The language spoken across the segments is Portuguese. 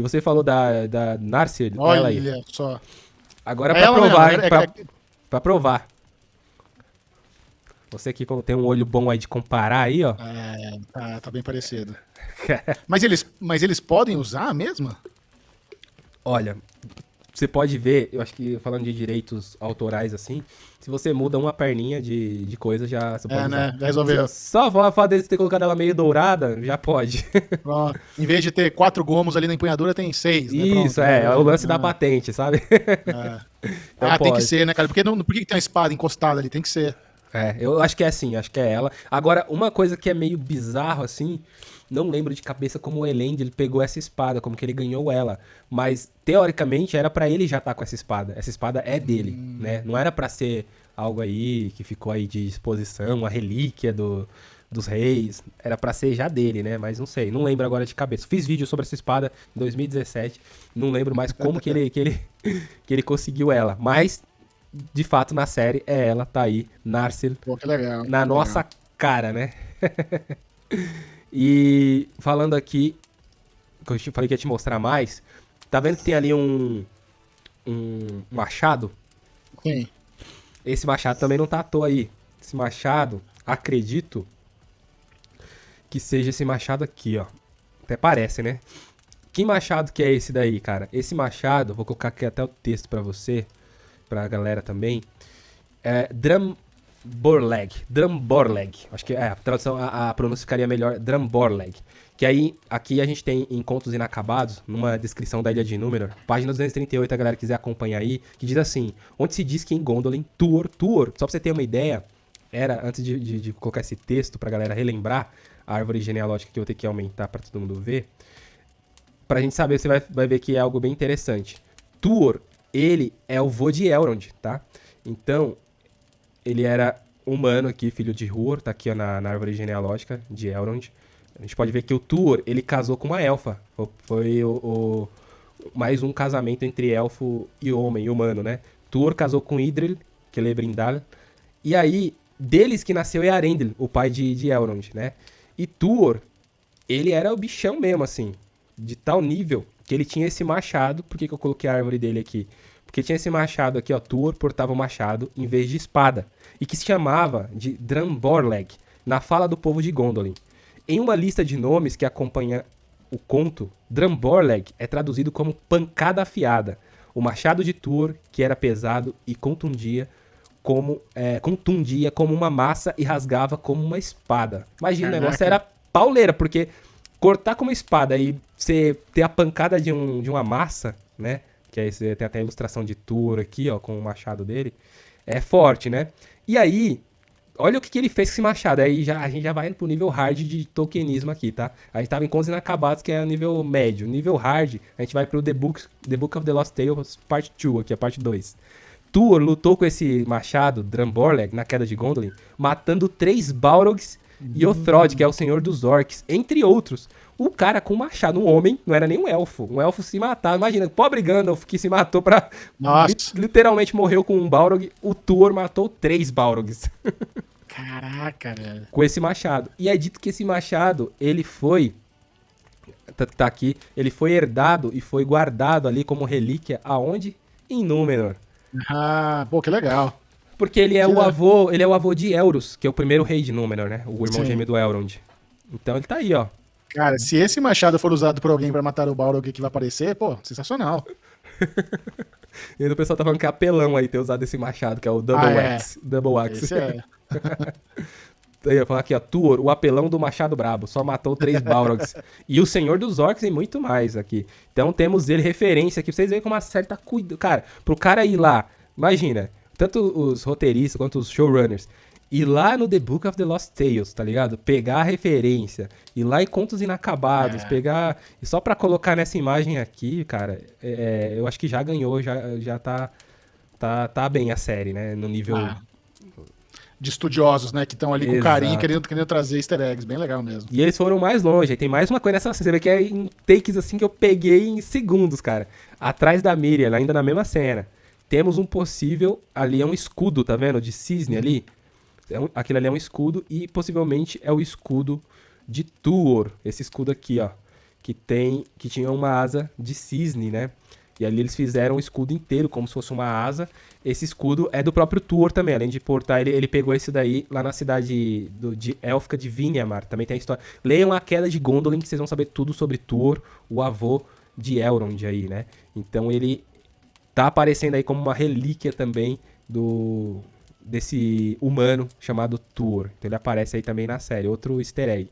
você falou da, da Narcia, Olha ela aí. só. Agora É pra provar, mesmo, hein? é- Pra, é- pra provar. Você que tem um olho bom aí de comparar aí, ó. É, tá, tá bem parecido. mas, eles, mas eles podem usar a mesma? Olha, você pode ver, eu acho que falando de direitos autorais assim, se você muda uma perninha de, de coisa, já você pode É, usar. né? Já resolveu. Só a fato deles ter colocado ela meio dourada, já pode. Pronto. Em vez de ter quatro gomos ali na empunhadura, tem seis. Né? Isso, é, é o lance da Ah, patente, sabe? é. Então ah, tem que ser, né, cara? Porque não, por que tem uma espada encostada ali? Tem que ser. É, eu acho que é assim, acho que é ela. Agora, uma coisa que é meio bizarro assim, não lembro de cabeça como o Elend ele pegou essa espada, como que ele ganhou ela, mas teoricamente era pra ele já estar com essa espada. Essa espada é dele, né? Não era pra ser algo aí que ficou aí de exposição, uma relíquia do, dos reis, era pra ser já dele, né? Mas não sei, não lembro agora de cabeça. Fiz vídeo sobre essa espada em 2017, não lembro mais como que ele que ele que ele conseguiu ela, mas de fato na série é ela, tá aí, Narsil Pô, que legal. na que nossa legal. cara, né? e falando aqui, que eu falei que ia te mostrar mais, tá vendo que tem ali um, um machado? Sim. Esse machado também não tá à toa aí. Esse machado, acredito que seja esse machado aqui, ó. Até parece, né? Que machado que é esse daí, cara? Esse machado, vou colocar aqui até o texto pra você, pra galera também. É Drumborleg. Drumborleg. Acho que é, a tradução, a, a pronúncia ficaria melhor. Drumborleg. Que aí, aqui a gente tem em Contos Inacabados, numa descrição da Ilha de Númenor, página 238, a galera quiser acompanhar aí, que diz assim, onde se diz que em Gondolin, Tuor, Tuor, só pra você ter uma ideia, era, antes de, de- de colocar esse texto pra galera relembrar, a árvore genealógica que eu vou ter que aumentar pra todo mundo ver, pra gente saber, você vai, vai ver que é algo bem interessante. Tuor, ele é o vô de Elrond, tá? Então, ele era humano aqui, filho de Huor, tá aqui ó, na, na árvore genealógica de Elrond. A gente pode ver que o Tuor, ele casou com uma elfa. Foi, o, o- mais um casamento entre elfo e homem, humano, né? Tuor casou com Idril, Celebrindal. E aí, deles que nasceu Earendil, o pai de, de Elrond, né? E Tuor, ele era o bichão mesmo, assim. De tal nível que ele tinha esse machado. Por que, que eu coloquei a árvore dele aqui? Porque tinha esse machado aqui, ó. Tuor portava o machado em vez de espada. E que se chamava de Dramborleg, na fala do povo de Gondolin. Em uma lista de nomes que acompanha o conto, Dramborleg é traduzido como pancada afiada. O machado de Tuor, que era pesado e contundia como, é, contundia como uma massa e rasgava como uma espada. Imagina, o Caraca. negócio era pauleira, porque cortar com uma espada e você ter a pancada de, um, de uma massa, né? Que aí você tem até a ilustração de Tuor aqui, ó, com o machado dele. É forte, né? E aí, olha o que, que ele fez com esse machado. Aí já, a gente já vai pro nível hard de Tolkienismo aqui, tá? A gente tava em Contos Inacabados, que é o nível médio. Nível hard, a gente vai pro The Book, the Book of the Lost Tales, parte 2, aqui, a parte 2. Tuor lutou com esse machado, Dramborleg, na queda de Gondolin, matando três Balrogs e Othrod, que é o senhor dos orcs, entre outros. O cara com machado, um homem, não era nem um elfo. Um elfo se matava. Imagina, pobre Gandalf que se matou pra. Nossa. li- literalmente morreu com um Balrog. O Tuor matou três Balrogs Caraca, velho. com esse machado. E é dito que esse machado, ele foi. Tá, tá aqui. Ele foi herdado e foi guardado ali como relíquia aonde? Em Númenor. Ah, pô, que legal. Porque ele é o avô, ele é o avô de Elros, que é o primeiro rei de Númenor, né? O irmão Sim. gêmeo do Elrond. Então ele tá aí, ó. Cara, se esse machado for usado por alguém pra matar o Balrog que vai aparecer, pô, sensacional. E aí o pessoal tá falando que é apelão aí ter usado esse machado, que é o Double Ah, é. Axe. Double Axe. Esse é. Aí eu falar aqui, ó, Tuor, o apelão do Machado Brabo, só matou três Balrogs. e o Senhor dos Orcs e muito mais aqui. Então temos ele referência aqui, pra vocês verem como a série tá cuidando. Cara, pro cara ir lá, imagina, tanto os roteiristas quanto os showrunners, ir lá no The Book of the Lost Tales, tá ligado? Pegar a referência, ir lá em Contos Inacabados, É. pegar. E só pra colocar nessa imagem aqui, cara, é, eu acho que já ganhou, já, já tá, tá, tá bem a série, né? No nível. Ah, de estudiosos, né? Que estão ali com Exato. carinho, querendo, querendo trazer easter eggs. Bem legal mesmo. E eles foram mais longe. Aí tem mais uma coisa nessa cena. Que é em takes assim que eu peguei em segundos, cara. Atrás da Miriam, ainda na mesma cena. Temos um possível. Ali é um escudo, tá vendo? De cisne ali. É um- aquilo ali é um escudo. E possivelmente é o escudo de Tuor. Esse escudo aqui, ó. que tem que tinha uma asa de cisne, né? E ali eles fizeram o escudo inteiro, como se fosse uma asa. Esse escudo é do próprio Tuor também, além de portar, ele, ele pegou esse daí lá na cidade do, de Élfica de Vinyamar. Também tem a história. Leiam a queda de Gondolin, que vocês vão saber tudo sobre Tuor, o avô de Elrond aí, né? Então ele tá aparecendo aí como uma relíquia também do desse humano chamado Tuor. Então ele aparece aí também na série, outro easter egg.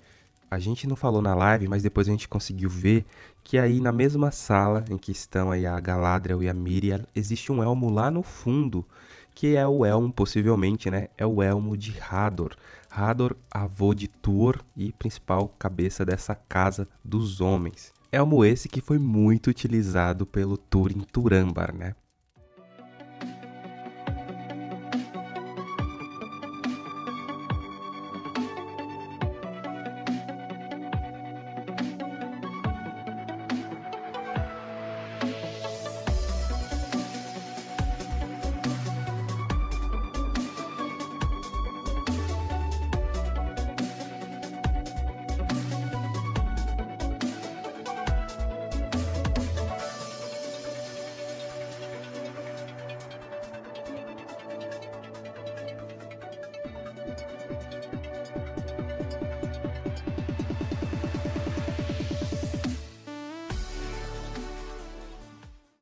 A gente não falou na live, mas depois a gente conseguiu ver que aí na mesma sala em que estão aí a Galadriel e a Miriam, existe um elmo lá no fundo, que é o elmo, possivelmente, né? É o elmo de Hador. Hador, avô de Tuor e principal cabeça dessa casa dos homens. Elmo esse que foi muito utilizado pelo Turin Turambar, né?